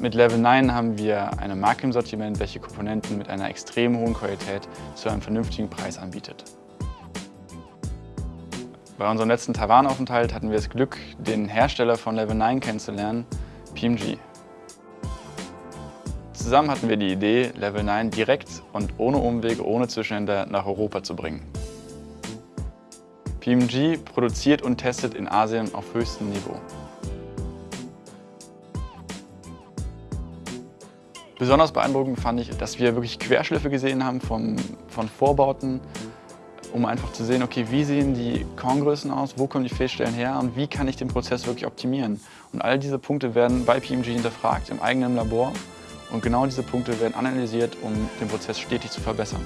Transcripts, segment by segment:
Mit Level 9 haben wir eine Marke im Sortiment, welche Komponenten mit einer extrem hohen Qualität zu einem vernünftigen Preis anbietet. Bei unserem letzten Taiwan-Aufenthalt hatten wir das Glück, den Hersteller von Level 9 kennenzulernen, PMG. Zusammen hatten wir die Idee, Level 9 direkt und ohne Umwege, ohne Zwischenhändler nach Europa zu bringen. PMG produziert und testet in Asien auf höchstem Niveau. Besonders beeindruckend fand ich, dass wir wirklich Querschliffe gesehen haben vom, von Vorbauten, um einfach zu sehen, okay, wie sehen die Korngrößen aus, wo kommen die Fehlstellen her und wie kann ich den Prozess wirklich optimieren. Und all diese Punkte werden bei PMG hinterfragt im eigenen Labor und genau diese Punkte werden analysiert, um den Prozess stetig zu verbessern.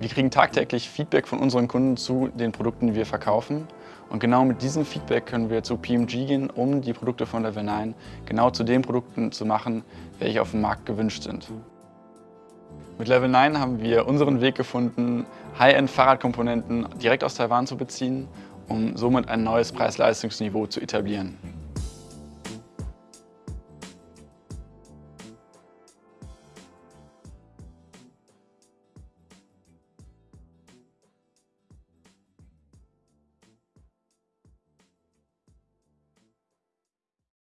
Wir kriegen tagtäglich Feedback von unseren Kunden zu den Produkten, die wir verkaufen. Und genau mit diesem Feedback können wir zu PMG gehen, um die Produkte von Level 9 genau zu den Produkten zu machen, welche auf dem Markt gewünscht sind. Mit Level 9 haben wir unseren Weg gefunden, High-End-Fahrradkomponenten direkt aus Taiwan zu beziehen um somit ein neues Preis-Leistungsniveau zu etablieren.